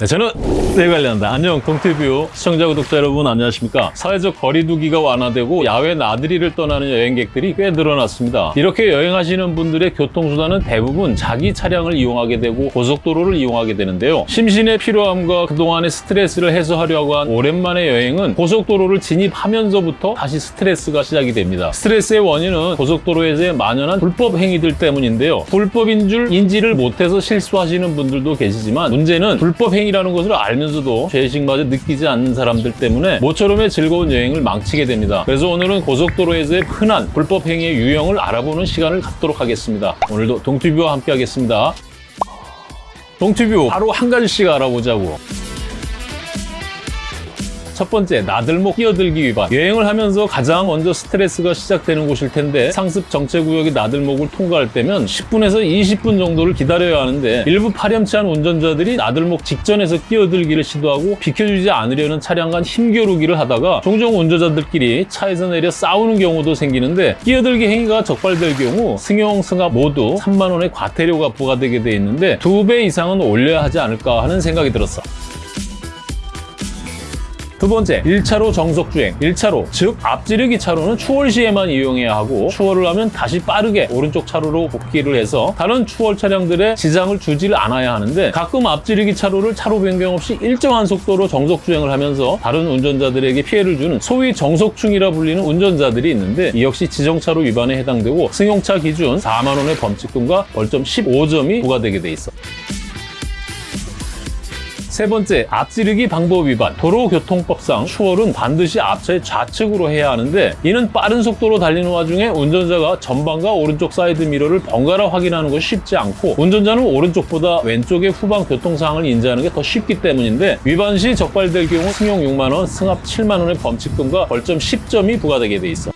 네, 저는 네 관련다. 안녕, 동티뷰 시청자 구독자 여러분 안녕하십니까? 사회적 거리 두기가 완화되고 야외 나들이를 떠나는 여행객들이 꽤 늘어났습니다. 이렇게 여행하시는 분들의 교통수단은 대부분 자기 차량을 이용하게 되고 고속도로를 이용하게 되는데요. 심신의 피로함과 그동안의 스트레스를 해소하려고 한 오랜만의 여행은 고속도로를 진입하면서부터 다시 스트레스가 시작이 됩니다. 스트레스의 원인은 고속도로에서의 만연한 불법 행위들 때문인데요. 불법인 줄 인지를 못해서 실수하시는 분들도 계시지만 문제는 불법 행위 라는 것을 알면서도 죄의식마저 느끼지 않는 사람들 때문에 모처럼의 즐거운 여행을 망치게 됩니다. 그래서 오늘은 고속도로에서의 흔한 불법 행위의 유형을 알아보는 시간을 갖도록 하겠습니다. 오늘도 동티뷰와 함께 하겠습니다. 동티뷰 바로 한 가지씩 알아보자고. 첫 번째, 나들목 끼어들기 위반. 여행을 하면서 가장 먼저 스트레스가 시작되는 곳일 텐데 상습 정체구역의 나들목을 통과할 때면 10분에서 20분 정도를 기다려야 하는데 일부 파렴치한 운전자들이 나들목 직전에서 끼어들기를 시도하고 비켜주지 않으려는 차량 간 힘겨루기를 하다가 종종 운전자들끼리 차에서 내려 싸우는 경우도 생기는데 끼어들기 행위가 적발될 경우 승용, 승합 모두 3만 원의 과태료가 부과되게 돼 있는데 두 배 이상은 올려야 하지 않을까 하는 생각이 들었어. 두 번째, 1차로 정속주행. 1차로, 즉 앞지르기 차로는 추월 시에만 이용해야 하고 추월을 하면 다시 빠르게 오른쪽 차로로 복귀를 해서 다른 추월 차량들의 지장을 주지를 않아야 하는데 가끔 앞지르기 차로를 차로 변경 없이 일정한 속도로 정속주행을 하면서 다른 운전자들에게 피해를 주는 소위 정속충이라 불리는 운전자들이 있는데 이 역시 지정차로 위반에 해당되고 승용차 기준 4만 원의 범칙금과 벌점 15점이 부과되게 돼 있어. 세 번째, 앞지르기 방법 위반. 도로교통법상 추월은 반드시 앞차의 좌측으로 해야 하는데 이는 빠른 속도로 달리는 와중에 운전자가 전방과 오른쪽 사이드 미러를 번갈아 확인하는 것이 쉽지 않고 운전자는 오른쪽보다 왼쪽의 후방 교통 상황을 인지하는 게 더 쉽기 때문인데 위반 시 적발될 경우 승용 6만 원, 승합 7만 원의 범칙금과 벌점 10점이 부과되게 돼 있어.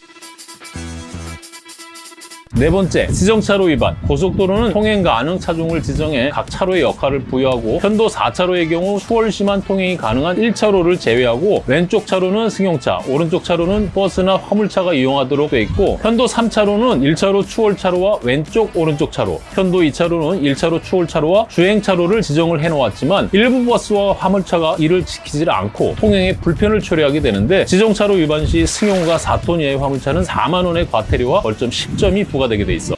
네 번째, 지정차로 위반. 고속도로는 통행 가능 차종을 지정해 각 차로의 역할을 부여하고 편도 4차로의 경우 추월 시만 통행이 가능한 1차로를 제외하고 왼쪽 차로는 승용차, 오른쪽 차로는 버스나 화물차가 이용하도록 돼 있고 편도 3차로는 1차로 추월차로와 왼쪽 오른쪽 차로, 편도 2차로는 1차로 추월차로와 주행차로를 지정을 해놓았지만 일부 버스와 화물차가 이를 지키지 않고 통행에 불편을 초래하게 되는데 지정차로 위반 시 승용과 4톤 이하의 화물차는 4만 원의 과태료와 벌점 10점이 부과 되게 돼 있어.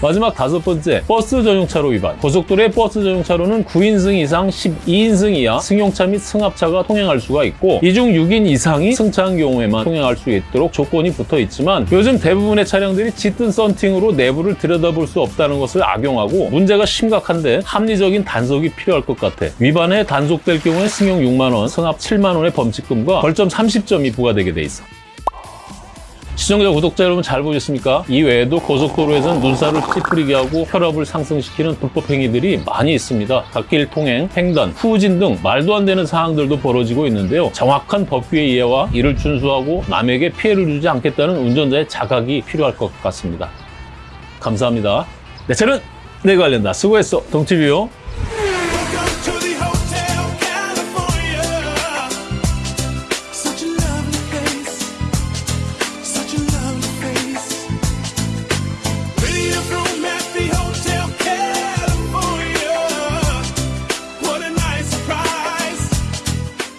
마지막 다섯 번째, 버스 전용차로 위반. 고속도로의 버스 전용차로는 9인승 이상 12인승 이하 승용차 및 승합차가 통행할 수가 있고 이 중 6인 이상이 승차한 경우에만 통행할 수 있도록 조건이 붙어 있지만 요즘 대부분의 차량들이 짙은 썬팅으로 내부를 들여다볼 수 없다는 것을 악용하고 문제가 심각한데 합리적인 단속이 필요할 것 같아. 위반에 단속될 경우에 승용 6만 원, 승합 7만 원의 범칙금과 벌점 30점이 부과되게 돼 있어. 시청자, 구독자 여러분 잘 보셨습니까? 이 외에도 고속도로에서는 눈살을 찌푸리게 하고 혈압을 상승시키는 불법 행위들이 많이 있습니다. 갓길 통행, 횡단, 후진 등 말도 안 되는 상황들도 벌어지고 있는데요. 정확한 법규의 이해와 이를 준수하고 남에게 피해를 주지 않겠다는 운전자의 자각이 필요할 것 같습니다. 감사합니다. 네, 저는 내 관련다. 수고했어. 동티뷰.